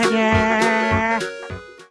yeah, yeah.